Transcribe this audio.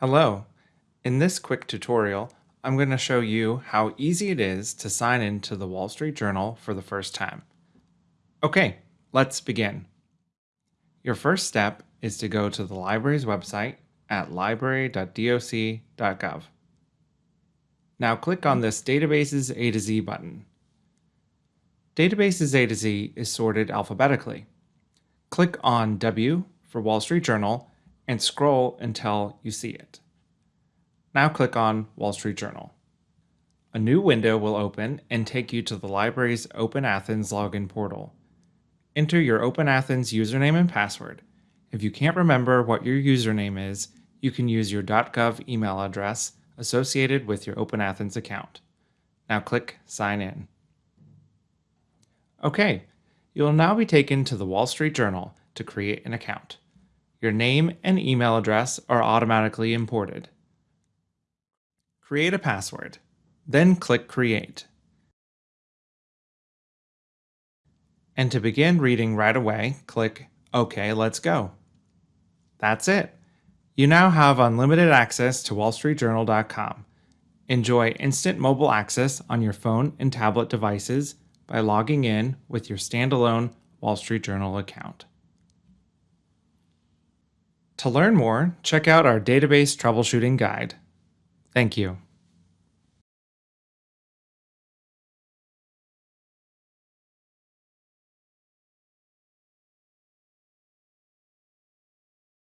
Hello. In this quick tutorial, I'm going to show you how easy it is to sign in to the Wall Street Journal for the first time. Okay, let's begin. Your first step is to go to the library's website at library.doc.gov. Now click on this Databases A to Z button. Databases A to Z is sorted alphabetically. Click on W for Wall Street Journal and scroll until you see it. Now click on Wall Street Journal. A new window will open and take you to the library's Open Athens login portal. Enter your Open Athens username and password. If you can't remember what your username is, you can use your .gov email address associated with your Open Athens account. Now click Sign In. Okay, you'll now be taken to the Wall Street Journal to create an account. Your name and email address are automatically imported. Create a password, then click Create. And to begin reading right away, click OK, let's go. That's it. You now have unlimited access to wallstreetjournal.com. Enjoy instant mobile access on your phone and tablet devices by logging in with your standalone Wall Street Journal account. To learn more, check out our database troubleshooting guide. Thank you.